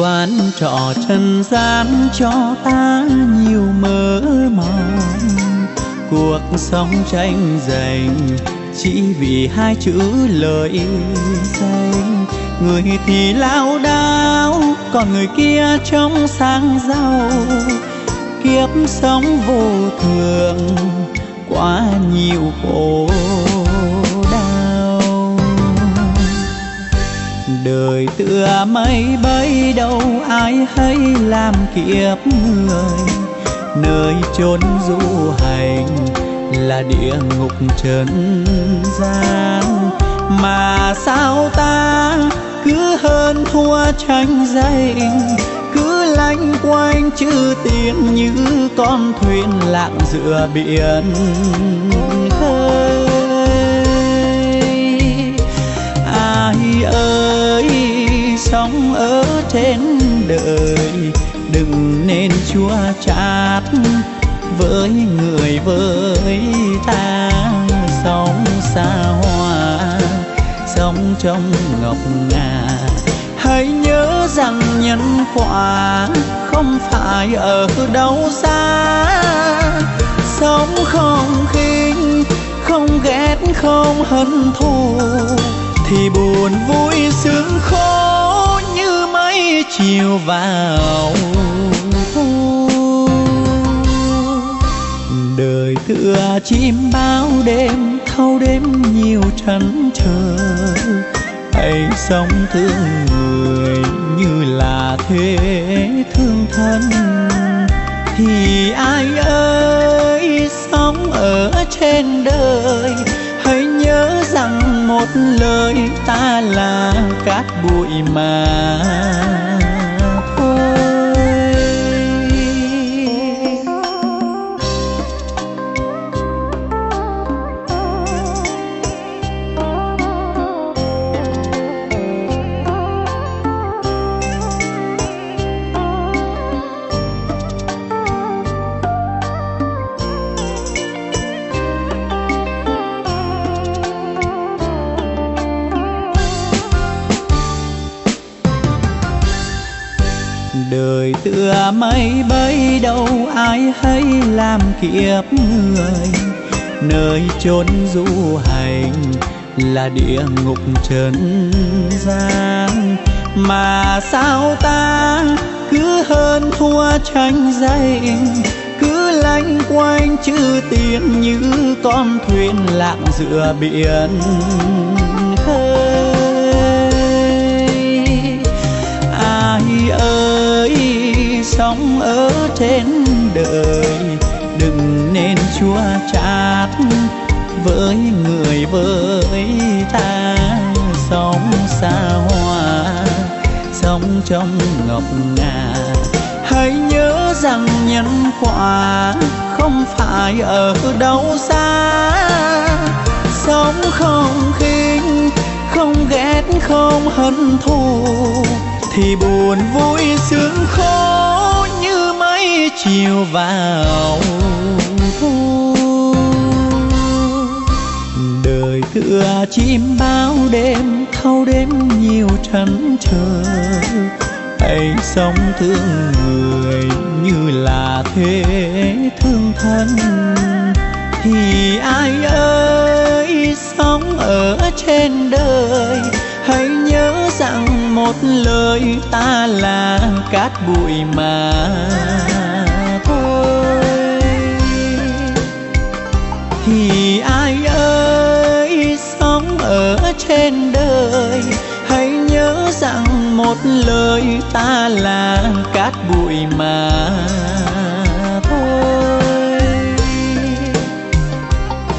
quán trọ trần gian cho ta nhiều mơ mộng cuộc sống tranh giành chỉ vì hai chữ lời danh người thì lao đao, còn người kia trong sáng giàu. Kiếp sống vô thường, quá nhiều khổ. Đời mây bay đâu ai hay làm kiếp người. Nơi chốn du hành là địa ngục trần gian. Mà sao ta cứ hơn thua tranh giành, cứ lanh quanh chữ tiền như con thuyền lạng giữa biển khơi. Sống ở trên đời. Đừng nên chua chát với người với ta. Sống xa hoa sống trong ngọc ngà. Hãy nhớ rằng nhân quả không phải ở đâu xa. Sống không khinh, không ghét, không hận thù, thì buồn vui sướng khổ chiều vào thu. Đời tựa chim bao đêm, thâu đêm nhiều trăn trở. Hãy sống thương người như là thế thương thân. Thì ai một lời ta là cát bụi mà. Mây bay đâu ai hay làm kiếp người. Nơi chốn du hành là địa ngục trần gian. Mà sao ta cứ hơn thua tranh giành? Cứ lanh quanh chữ tiền như con thuyền lạng giữa biển khơi. Ai ơi sống ở trên đời. Đừng nên chua chát với người với ta. Sống xa hoa, sống trong ngọc ngà. Hãy nhớ rằng nhân quả không phải ở đâu xa. Sống không khinh, không ghét, không hận thù thì buồn vui sướng khổ như mây chiều vào thu. Đời tựa chim bao đêm, thâu đêm nhiều trăn trở hãy sống thương người như là thế thương thân. Thì ai ơi? Một lời ta là cát bụi mà thôi. Thì ai ơi, sống ở trên đời, hãy nhớ rằng một lời ta là cát bụi mà thôi.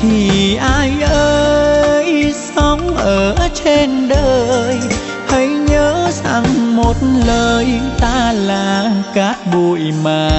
Thì ai ơi, sống ở trên đời, hãy nhớ một lời ta là cát bụi mà.